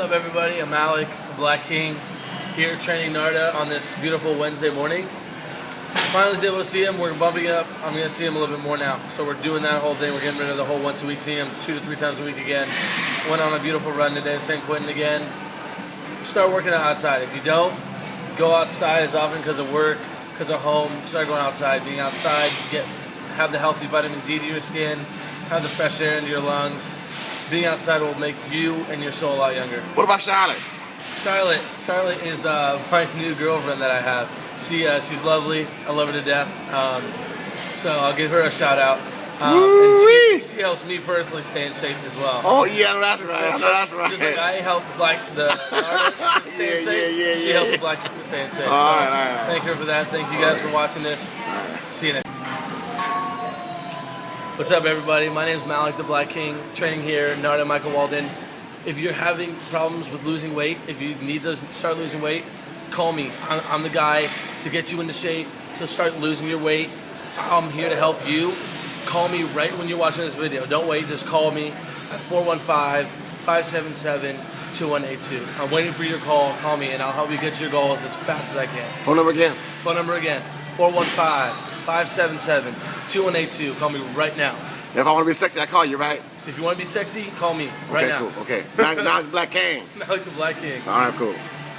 What's up, everybody? I'm Alec, the Black King, here training Narada on this beautiful Wednesday morning. Finally was able to see him. We're bumping up. I'm going to see him a little bit more now. So we're doing that whole thing. We're getting rid of the whole once a week. See him two to three times a week again. Went on a beautiful run today, San Quentin again. Start working out outside. If you don't, go outside as often because of work, because of home. Start going outside. Being outside, get have the healthy vitamin D to your skin, have the fresh air into your lungs being outside will make you and your soul a lot younger. What about Charlotte? Charlotte, Charlotte is uh, my new girlfriend that I have. She uh, she's lovely. I love her to death. Um, so I'll give her a shout out. Um, and she, she, helps me personally stay in shape as well. Oh yeah, that's right. that's right. Just like I help the black the stay yeah, in shape, yeah, yeah, she yeah. helps the black stay in shape. All right, all right, all right. Thank her for that. Thank you guys for watching this. See you next. What's up, everybody? My name is Malik the Black King, training here, Narada Michael Walden. If you're having problems with losing weight, if you need to start losing weight, call me. I'm, I'm the guy to get you into shape, to start losing your weight. I'm here to help you. Call me right when you're watching this video. Don't wait, just call me at 415-577-2182. I'm waiting for your call. Call me and I'll help you get to your goals as fast as I can. Phone number again. Phone number again, 415-577-2182. Call me right now. If I want to be sexy, I call you, right? So if you want to be sexy, call me right okay, now. cool. Okay. Now, now Black King. Malik the Black King. All right, cool.